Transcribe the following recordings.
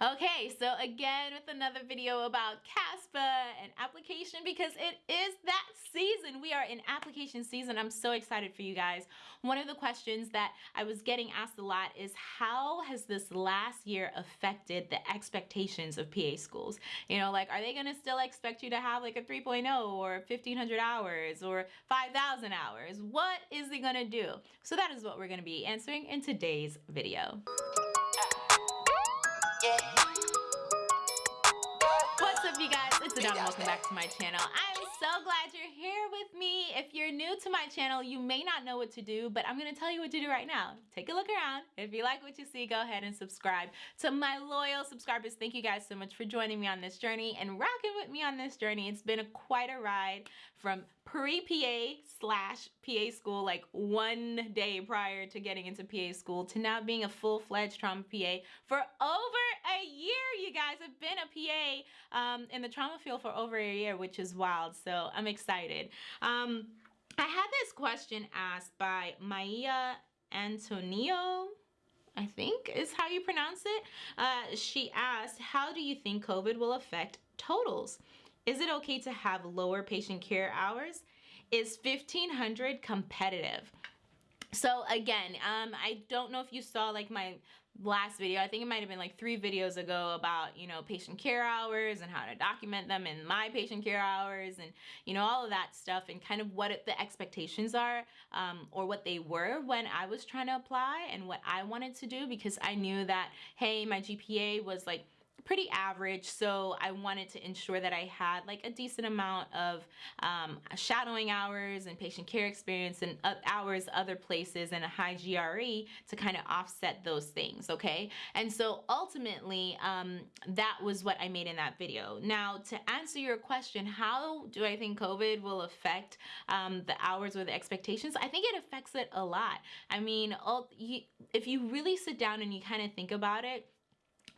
Okay, so again with another video about CASPA and application because it is that season. We are in application season. I'm so excited for you guys. One of the questions that I was getting asked a lot is how has this last year affected the expectations of PA schools? You know, like are they gonna still expect you to have like a 3.0 or 1500 hours or 5,000 hours? What is it gonna do? So that is what we're gonna be answering in today's video. What's up you guys? It's Adana. Welcome back to my channel. I'm so glad you're here with me. If you're new to my channel, you may not know what to do, but I'm gonna tell you what to do right now. Take a look around. If you like what you see, go ahead and subscribe. To my loyal subscribers, thank you guys so much for joining me on this journey and rocking with me on this journey. It's been a, quite a ride from pre-PA slash PA school, like one day prior to getting into PA school, to now being a full-fledged trauma PA for over a year, you guys. I've been a PA um, in the trauma field for over a year, which is wild. So I'm excited. Um, I had this question asked by Maya Antonio. I think is how you pronounce it. Uh, she asked, how do you think COVID will affect totals? Is it okay to have lower patient care hours? Is 1500 competitive? So again, um, I don't know if you saw like my last video, I think it might have been like three videos ago about, you know, patient care hours and how to document them in my patient care hours and, you know, all of that stuff and kind of what the expectations are um, or what they were when I was trying to apply and what I wanted to do because I knew that, hey, my GPA was like pretty average so I wanted to ensure that I had like a decent amount of um, shadowing hours and patient care experience and uh, hours other places and a high GRE to kind of offset those things okay? And so ultimately um, that was what I made in that video. Now to answer your question how do I think COVID will affect um, the hours or the expectations? I think it affects it a lot. I mean all, you, if you really sit down and you kind of think about it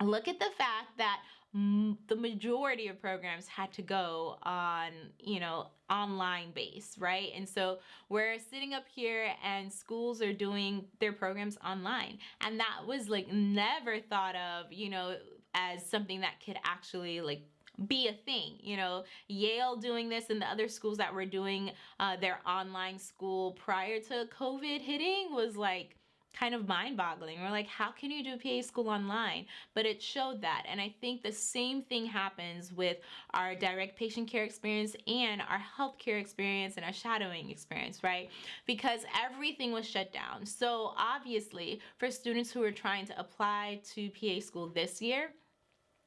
look at the fact that the majority of programs had to go on you know online base right? And so we're sitting up here and schools are doing their programs online. And that was like never thought of you know as something that could actually like be a thing you know? Yale doing this and the other schools that were doing uh, their online school prior to COVID hitting was like kind of mind boggling. We're like, how can you do PA school online? But it showed that. And I think the same thing happens with our direct patient care experience and our healthcare experience and our shadowing experience, right? Because everything was shut down. So obviously for students who are trying to apply to PA school this year,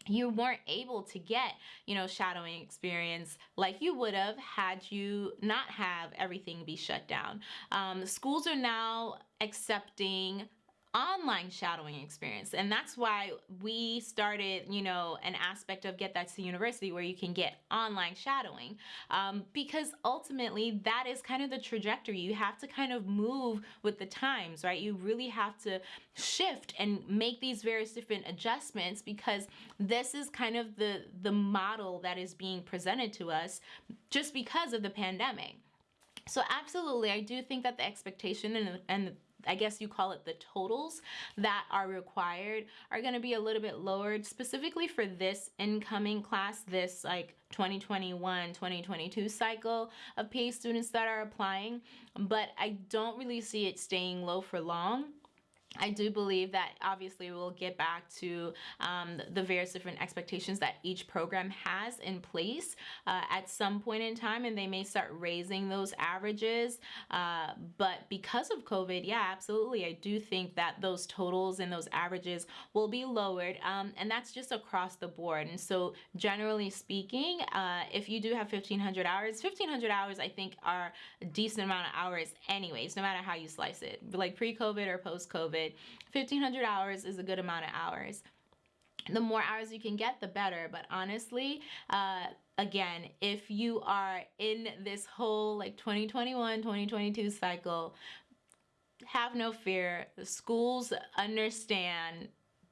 you weren't able to get, you know, shadowing experience like you would have had you not have everything be shut down. Um, schools are now accepting online shadowing experience. And that's why we started you know an aspect of Get That C University where you can get online shadowing um, because ultimately that is kind of the trajectory. You have to kind of move with the times right? You really have to shift and make these various different adjustments because this is kind of the the model that is being presented to us just because of the pandemic. So absolutely, I do think that the expectation and, and I guess you call it the totals that are required are going to be a little bit lowered specifically for this incoming class, this like 2021 2022 cycle of PA students that are applying. But I don't really see it staying low for long I do believe that obviously we'll get back to um, the various different expectations that each program has in place uh, at some point in time and they may start raising those averages. Uh, but because of COVID yeah absolutely I do think that those totals and those averages will be lowered um, and that's just across the board. And so generally speaking uh, if you do have 1500 hours 1500 hours I think are a decent amount of hours anyways no matter how you slice it. Like pre-COVID or post-COVID 1500 hours is a good amount of hours. The more hours you can get the better. But honestly uh, again if you are in this whole like 2021 2022 cycle have no fear. The schools understand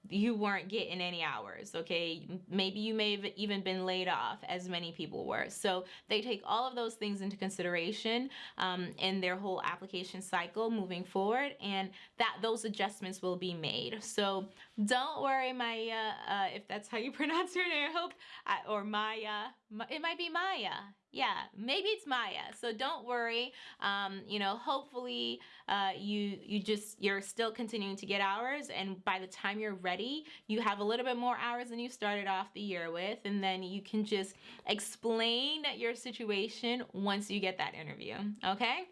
you weren't getting any hours, okay? Maybe you may have even been laid off, as many people were. So they take all of those things into consideration um, in their whole application cycle moving forward, and that those adjustments will be made. So don't worry, Maya, uh, if that's how you pronounce your name, I hope, I, or Maya, it might be Maya. Yeah maybe it's maya. So don't worry. Um, you know hopefully uh, you you just you're still continuing to get hours and by the time you're ready you have a little bit more hours than you started off the year with and then you can just explain your situation once you get that interview okay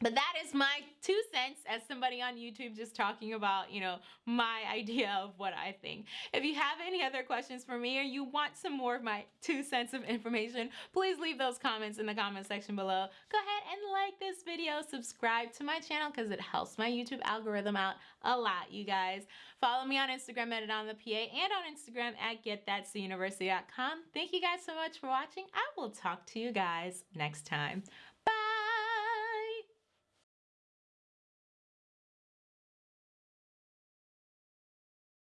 but that is my two cents as somebody on YouTube just talking about, you know, my idea of what I think. If you have any other questions for me or you want some more of my two cents of information, please leave those comments in the comment section below. Go ahead and like this video, subscribe to my channel because it helps my YouTube algorithm out a lot, you guys. Follow me on Instagram at on the PA and on Instagram at getthatcuniversity.com. Thank you guys so much for watching. I will talk to you guys next time.